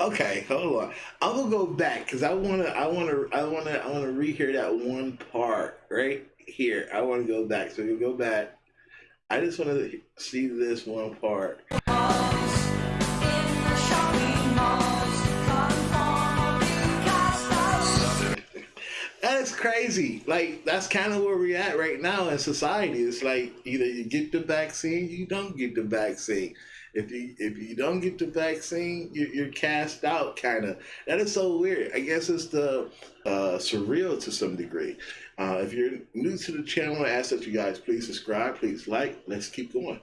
hold on. I'm gonna go back because I wanna, I wanna, I wanna, I wanna rehear that one part right here. I wanna go back. So we go back. I just wanna see this one part. That's crazy. Like that's kind of where we're at right now in society. It's like either you get the vaccine, you don't get the vaccine. If you if you don't get the vaccine, you're, you're cast out. Kind of. That is so weird. I guess it's the uh, surreal to some degree. Uh, if you're new to the channel, I ask that you guys please subscribe, please like. Let's keep going.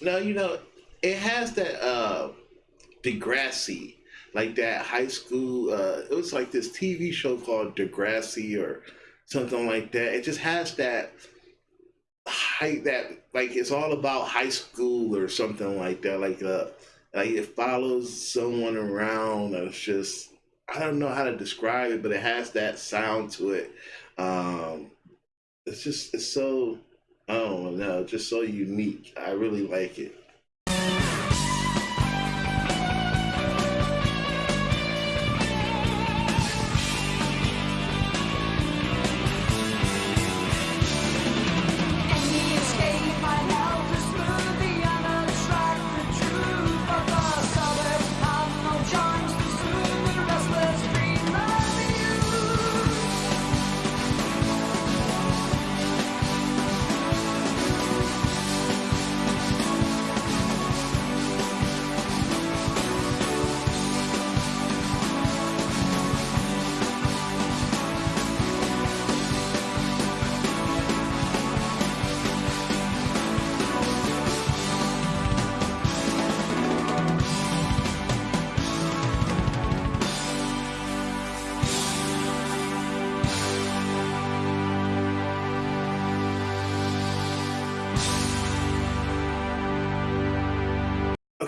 No, you know, it has that uh Degrassi, like that high school. Uh, it was like this TV show called Degrassi or something like that. It just has that high that like it's all about high school or something like that. Like uh, like it follows someone around. It's just I don't know how to describe it, but it has that sound to it. Um, it's just it's so Oh no, just so unique. I really like it.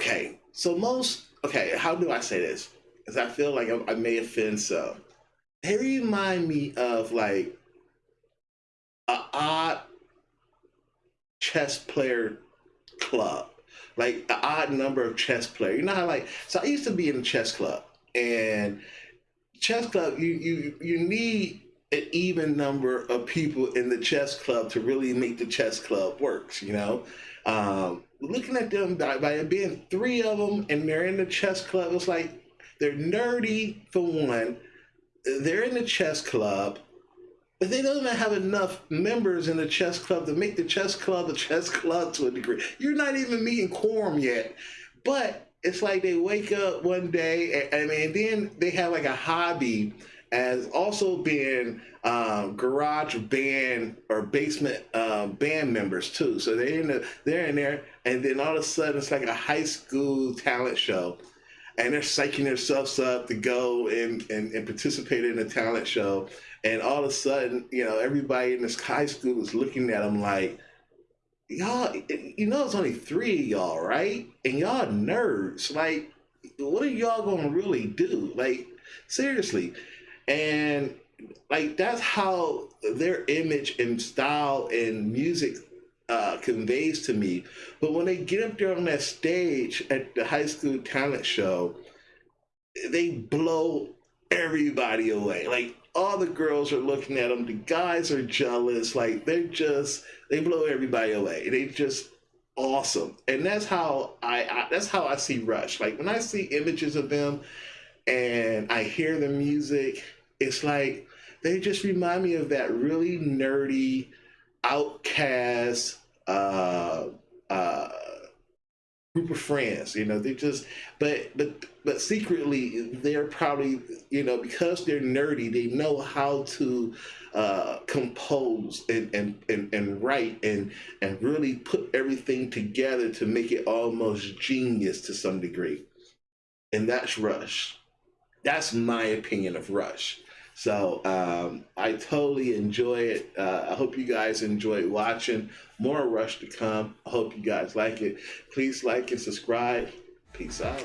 Okay, so most okay, how do I say this? Because I feel like I, I may offend some. They remind me of like a odd chess player club. like an odd number of chess players. You know how like so I used to be in a chess club and chess club you you you need an even number of people in the chess club to really make the chess club works, you know? Um, looking at them by, by being three of them and they're in the chess club, it's like they're nerdy for one. They're in the chess club, but they don't even have enough members in the chess club to make the chess club a chess club to a degree. You're not even meeting quorum yet, but it's like they wake up one day and, and then they have like a hobby as also being um, garage band or basement um, band members too. So they're in the, they're in there, and then all of a sudden it's like a high school talent show, and they're psyching themselves up to go and, and, and participate in a talent show. And all of a sudden, you know, everybody in this high school is looking at them like, y'all, you know, it's only three of y'all, right? And y'all nerds. Like, what are y'all gonna really do? Like, seriously and like that's how their image and style and music uh, conveys to me. But when they get up there on that stage at the high school talent show, they blow everybody away. Like all the girls are looking at them, the guys are jealous. Like they're just they blow everybody away. They just awesome, and that's how I, I that's how I see Rush. Like when I see images of them and I hear the music, it's like they just remind me of that really nerdy, outcast uh, uh, group of friends. You know, they just but but but secretly they're probably you know because they're nerdy, they know how to uh, compose and, and and and write and and really put everything together to make it almost genius to some degree. And that's Rush. That's my opinion of Rush. So um, I totally enjoy it. Uh, I hope you guys enjoy watching. More Rush to come. I hope you guys like it. Please like and subscribe. Peace out.